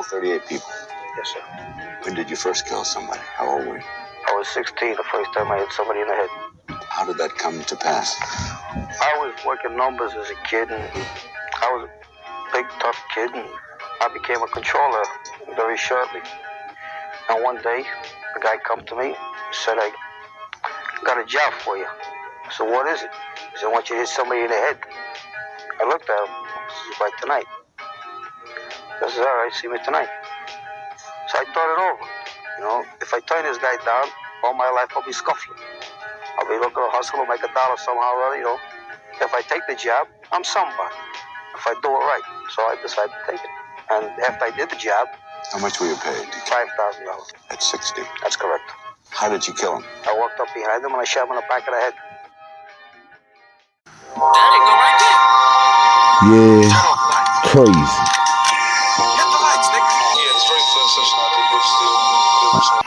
killed 38 people. Yes, sir. When did you first kill somebody? How old were you? I was 16 the first time I hit somebody in the head. How did that come to pass? I was working numbers as a kid, and I was a big, tough kid, and I became a controller very shortly. And one day, a guy come to me, said, I got a job for you. I said, what is it? He said, I want you to hit somebody in the head. I looked at him. This is right tonight. I said, all right, see me tonight. So I thought it over. You know, if I turn this guy down, all my life I'll be scuffling. I'll be looking to hustle and make a dollar somehow or other, you know. If I take the job, I'm somebody. If I do it right. So I decided to take it. And after I did the job, How much were you paid? $5,000. At 60. That's correct. How did you kill him? I walked up behind him and I shot him in the back of the head. There, go right there. Yeah, crazy.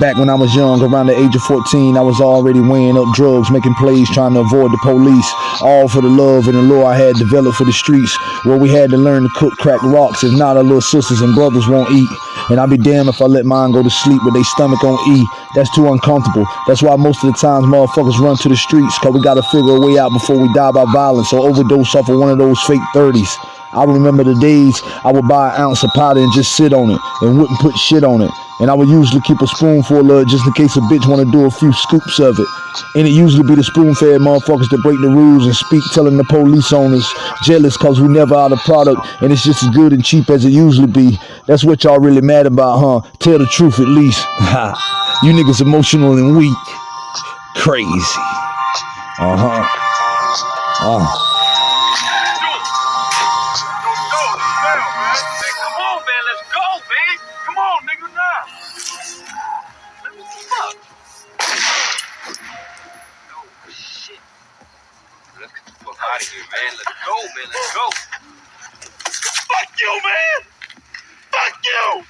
Back when I was young, around the age of 14, I was already weighing up drugs, making plays, trying to avoid the police. All for the love and the lure I had developed for the streets, where we had to learn to cook crack rocks. If not, our little sisters and brothers won't eat. And I'll be damned if I let mine go to sleep with their stomach on E. That's too uncomfortable. That's why most of the times motherfuckers run to the streets, cause we gotta figure a way out before we die by violence or overdose off of one of those fake 30s. I remember the days I would buy an ounce of powder and just sit on it and wouldn't put shit on it. And I would usually keep a spoonful of it just in case a bitch want to do a few scoops of it. And it usually be the spoon-fed motherfuckers that break the rules and speak telling the police owners jealous cause we never out of product and it's just as good and cheap as it usually be. That's what y'all really mad about, huh? Tell the truth at least. You niggas emotional and weak. Crazy. Uh-huh. Uh. Come out of here, man. Let's go, man. Let's go. Fuck you, man. Fuck you.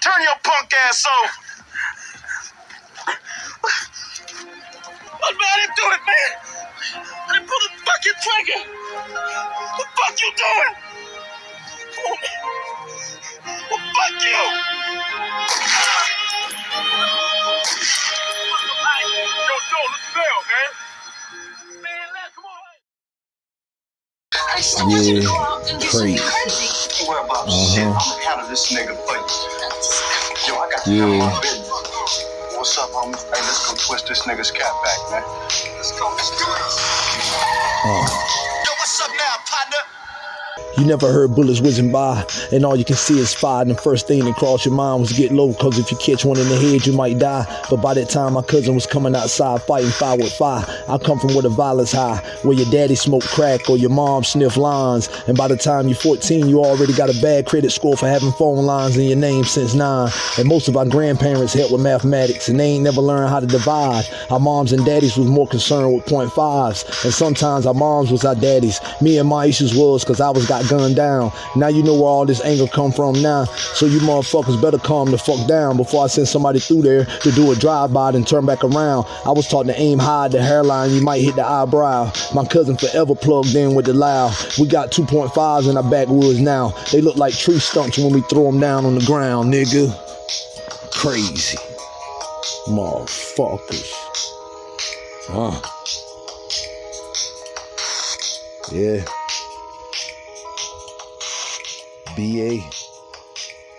Turn your punk ass off. What man? I didn't do it, man. I didn't pull the fucking trigger. What the fuck you doing? Well, fuck you! I got to Yeah. handle my business. What's up, homie? Hey, let's go twist this nigga's cap back, man. Let's go. Let's do this. Uh. You never heard bullets whizzing by, and all you can see is fire. And the first thing that crossed your mind was get low, cause if you catch one in the head, you might die. But by that time, my cousin was coming outside fighting fire with fire. I come from where the violence high, where your daddy smoked crack or your mom sniffed lines. And by the time you're 14, you already got a bad credit score for having phone lines in your name since nine. And most of our grandparents helped with mathematics, and they ain't never learned how to divide. Our moms and daddies was more concerned with point fives, and sometimes our moms was our daddies. Me and my issues was cause I was got gunned down. Now you know where all this anger come from now. So you motherfuckers better calm the fuck down before I send somebody through there to do a drive-by and turn back around. I was taught to aim high at the hairline, you might hit the eyebrow. My cousin forever plugged in with the loud. We got 2.5s in our backwoods now. They look like tree stumps when we throw them down on the ground, nigga. Crazy. Motherfuckers. Huh. Yeah. BA.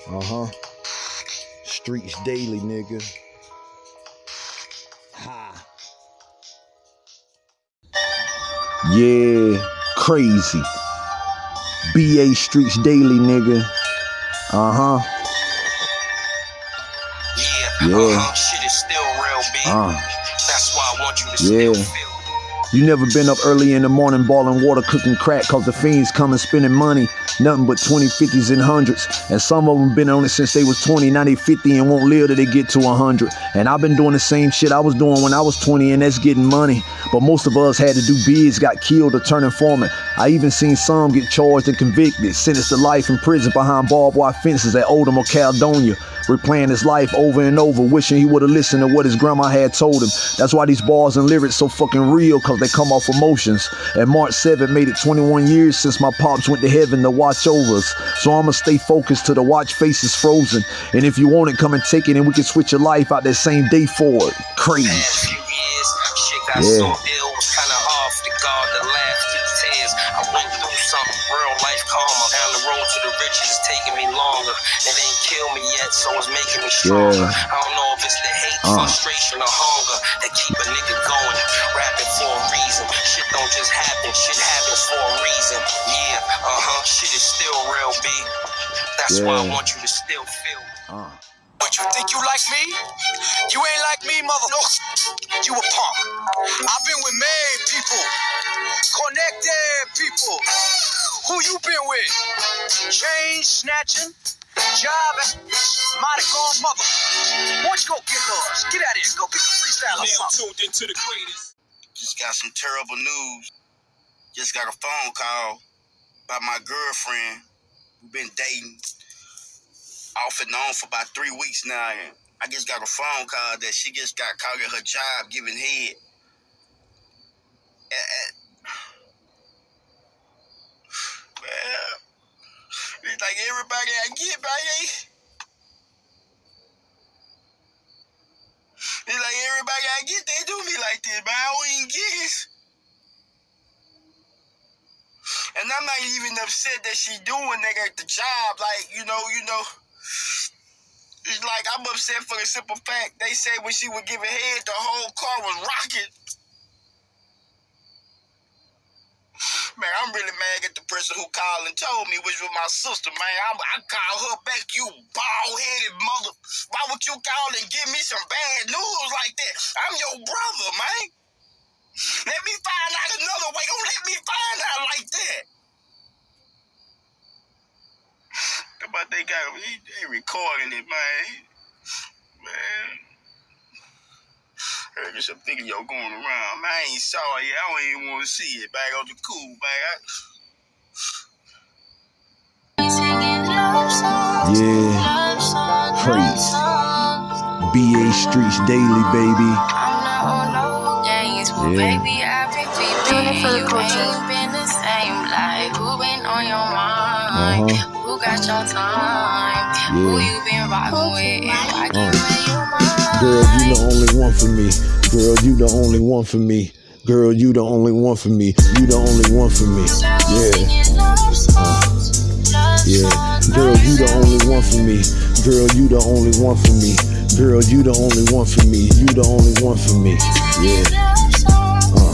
Uh huh. Streets daily, nigga. Ha. Yeah, crazy. BA Streets daily, nigga. Uh huh. Yeah, Yeah. uh-huh, shit is still real, B. Uh. That's why I want you to Yeah. still feel. You never been up early in the morning balling water, cooking crack, cause the fiends coming spending money. Nothing but 20, 50s, and hundreds. And some of them been on it since they was 20, now they 50 and won't live till they get to 100. And I've been doing the same shit I was doing when I was 20, and that's getting money. But most of us had to do bids, got killed or turned informant. I even seen some get charged and convicted, sentenced to life in prison behind barbed wire fences at Odom or Caledonia replaying his life over and over, wishing he would have listened to what his grandma had told him. That's why these bars and lyrics so fucking real, cause they come off emotions. And March 7th made it 21 years since my pops went to heaven to watch over us. So I'ma stay focused till the watch face is frozen. And if you want it, come and take it, and we can switch your life out that same day for it. Crazy. Past few years, shit got Yeah. Killed me yet, so it's making me stronger. Yeah. I don't know if it's the hate, Uh. frustration, or hunger that keep a nigga going. Rapping for a reason. Shit don't just happen, shit happens for a reason. Yeah, uh-huh. Shit is still real, B. That's why I want you to still feel. Uh. What you think you like me? You ain't like me, mother. No, you a punk. I've been with made people, connected people. Who you been with? Chain snatching, job, mighty gone mother. Why don't you go get yours? Get out of here. Go get the freestyle or something. tuned into the greatest. Just got some terrible news. Just got a phone call by my girlfriend. We've been dating off and on for about three weeks now. And I just got a phone call that she just got caught at her job giving head. And- eh, and- eh. well, it's like everybody I get, baby. It's like everybody I get, they do me like this, but I don't even get it. And I'm not even upset that she doing that at the job. Like, you know, you know. It's like I'm upset for the simple fact they said when she was giving head, the whole car was rocking. Man, I'm really mad at the person who called and told me, which was my sister, man. I, I called her back, you bald-headed mother. Why would you call and give me some bad news like that? I'm your brother, man. Let me find out another way. Don't let me find out like that. But they got he, they recording it, man. Man. Heard there's some video going around. Man, I ain't saw it yet. I don't even want to see it. Back on the cool, man. I, Yeah. Crazy. BA Streets Daily, baby. Yeah. Baby, I've been peeping. You ain't been the same. Like, who been on your mind? Uh-huh. Who got your time? Who Yeah. you been rocking with? Girl, you the only one for me. Girl, you the only one for me. Girl, you the only one for me. You the only one for me. Yeah. Yeah. Girl, you the only one for me. Girl, you the only one for me. Girl, you the only one for me. You the only one for me. Yeah. Uh.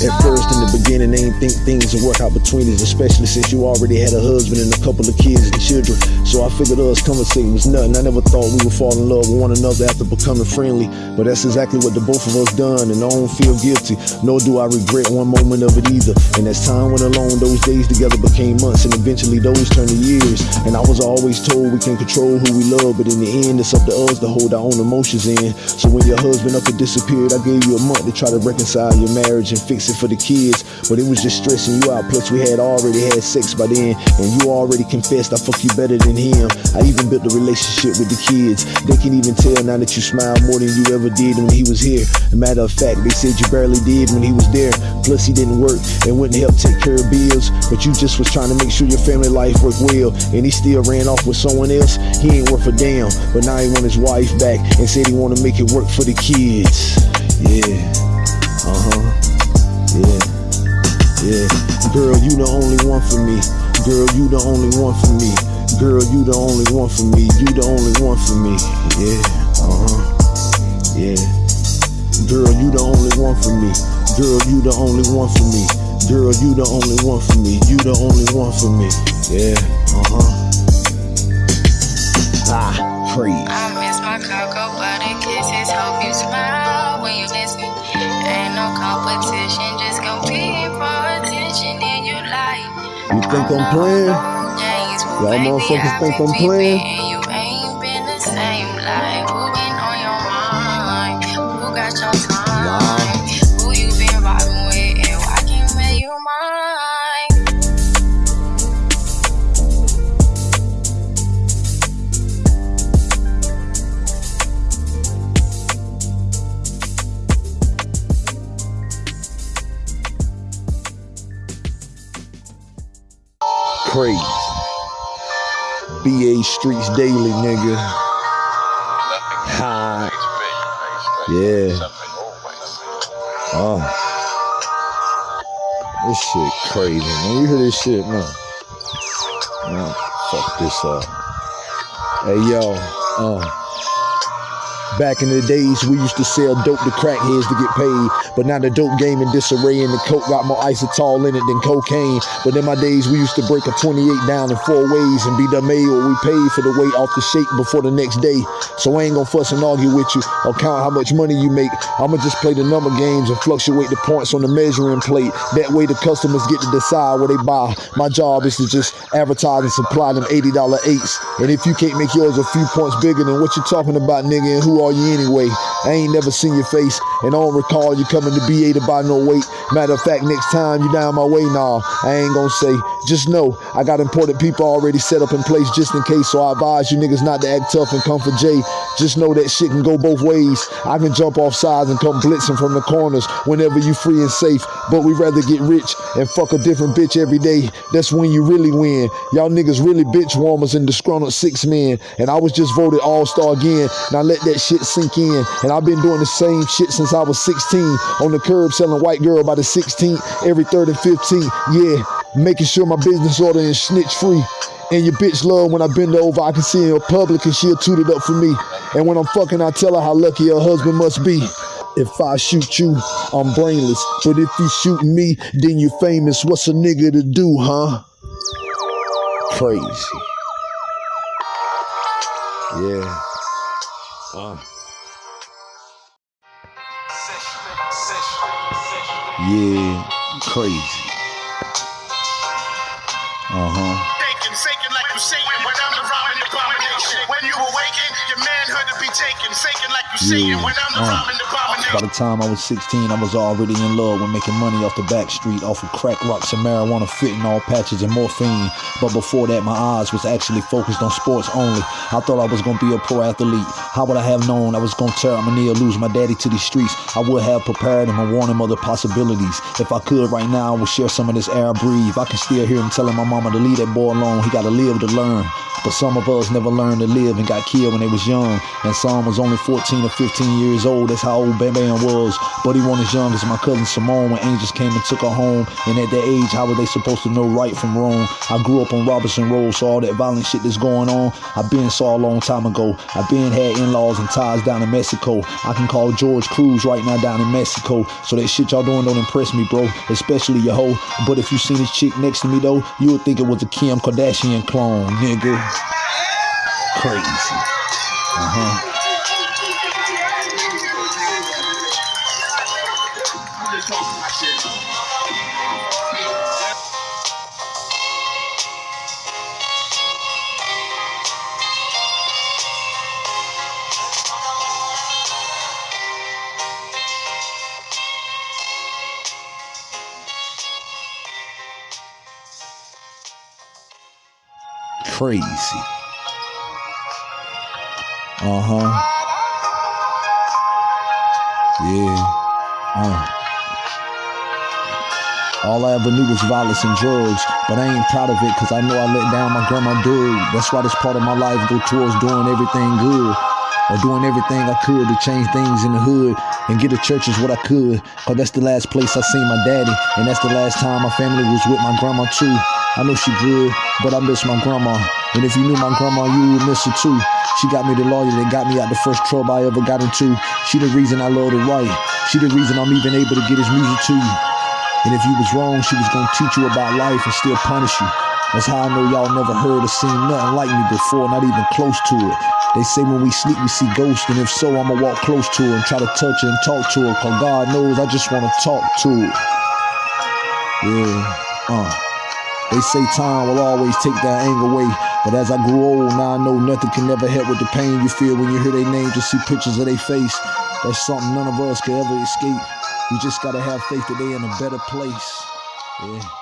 At first, in the beginning, they ain't think things would work out between us, especially since you already had a husband and a couple of kids and children. So I figured us conversating was nothing. I never thought we would fall in love with one another after becoming friendly. But that's exactly what the both of us done, and I don't feel guilty. Nor do I regret one moment of it either. And as time went along, those days together became months, and eventually those turned to years. And I was always told we can control who we love, but in the end, it's up to us to hold our own emotions in. So when your husband up and disappeared, I gave you a month to try to reconcile your marriage and fix it for the kids. But it was just stressing you out. Plus, we had already had sex by then, and you already confessed I fuck you better than him. I even built a relationship with the kids. They can even tell now that you smile more than you ever did when he was here. Matter of fact, they said you barely did when he was there. Plus, he didn't work and wouldn't help take care of bills. But you just was trying to make sure your family life worked well, and he still ran off with someone else. He ain't worth a damn. But now he want his wife back and said he want to make it work for the kids. Yeah. Uh huh. Yeah. Yeah. Girl, you the only one for me. Girl, you the only one for me. Girl, you the only one for me. You the only one for me. Yeah. Uh huh. Yeah. Girl, you the only one for me. Girl, you the only one for me. Girl, you the only one for me. You the only one for me. Yeah. Uh huh. Ah, crazy. I miss my cocoa butter kisses. Hope you smile when you listen. Ain't no competition, just compete for attention. And you like You think I'm playing? Y'all motherfuckers think I'm playing? Streets Daily, nigga. High. Yeah. Oh. This shit crazy, man. You hear this shit, man? Man, fuck this up. Hey, yo. Uh. Back in the days, we used to sell dope to crackheads to get paid. But now the dope game in disarray and the coke got more inositol in it than cocaine. But in my days, we used to break a 28 down in four ways and be done made we paid for the weight off the shake before the next day. So I ain't gonna fuss and argue with you or count how much money you make. I'ma just play the number games and fluctuate the points on the measuring plate. That way the customers get to decide what they buy. My job is to just advertise and supply them $80 eights. And if you can't make yours a few points bigger than what you're talking about, nigga, and who are you anyway? I ain't never seen your face and I don't recall you coming to BA to buy no weight. Matter of fact, next time you down my way, nah, I ain't gonna say. Just know I got important people already set up in place just in case. So I advise you niggas not to act tough and come for Jay. Just know that shit can go both ways. I can jump off sides and come blitzing from the corners whenever you free and safe. But we rather get rich and fuck a different bitch every day. That's when you really win. Y'all niggas really bitch warmers and disgruntled six men. And I was just voted all-star again. Now let that shit sink in. And I've been doing the same shit since I was 16. On the curb selling white girl by the 16th, every third and 15th. Yeah, making sure my business order is snitch free. And your bitch love when I bend over, I can see her in public and she'll toot it up for me. And when I'm fucking, I tell her how lucky her husband must be. If I shoot you, I'm brainless. But if you shoot me, then you famous. What's a nigga to do, huh? Crazy. Yeah. Uh. Yeah, crazy. Uh huh. Manhood to. Shaking like you Yeah. when I'm the Uh. By the time I was 16, I was already in love with making money off the back street, off of crack rocks and marijuana, fentanyl patches and morphine. But before that, my eyes was actually focused on sports only. I thought I was gonna be a pro athlete. How would I have known I was gonna tear up my knee or lose my daddy to these streets? I would have prepared him and warned him of the possibilities. If I could right now, I would share some of this air I breathe. I can still hear him telling my mama to leave that boy alone. He gotta live to learn. But some of us never learned to live and got killed when they was young. And some was only 14 or 15 years old. That's how old Bam Bam was. But he wasn't as young as my cousin Simone when angels came and took her home. And at that age, how were they supposed to know right from wrong? I grew up on Robinson Road, so all that violent shit that's going on, I been saw a long time ago. I been had in-laws and ties down in Mexico. I can call George Cruz right now down in Mexico. So that shit y'all doing don't impress me, bro. Especially your hoe. But if you seen this chick next to me though, you would think it was a Kim Kardashian clone, nigga. Crazy. Uh-huh. Crazy. Uh-huh. Yeah. Uh. All I ever knew was violence and drugs, but I ain't proud of it because I know I let down my grandma Doug. That's why this part of my life go towards doing everything good or doing everything I could to change things in the hood and get to churches what I could. Cause that's the last place I seen my daddy, and that's the last time my family was with my grandma too. I know she good, but I miss my grandma. And if you knew my grandma, you would miss her too. She got me the lawyer that got me out the first trouble I ever got into. She the reason I love to write. She the reason I'm even able to get his music to you. And if you was wrong, she was gonna teach you about life and still punish you. That's how I know y'all never heard or seen nothing like me before, not even close to it. They say when we sleep, we see ghosts, and if so, I'ma walk close to her and try to touch her and talk to her, cause God knows I just wanna talk to her. Yeah, uh. They say time will always take that anger away. But as I grew old, now I know nothing can ever help with the pain you feel when you hear their name, just see pictures of their face. That's something none of us can ever escape. We just gotta have faith that they in a better place. Yeah.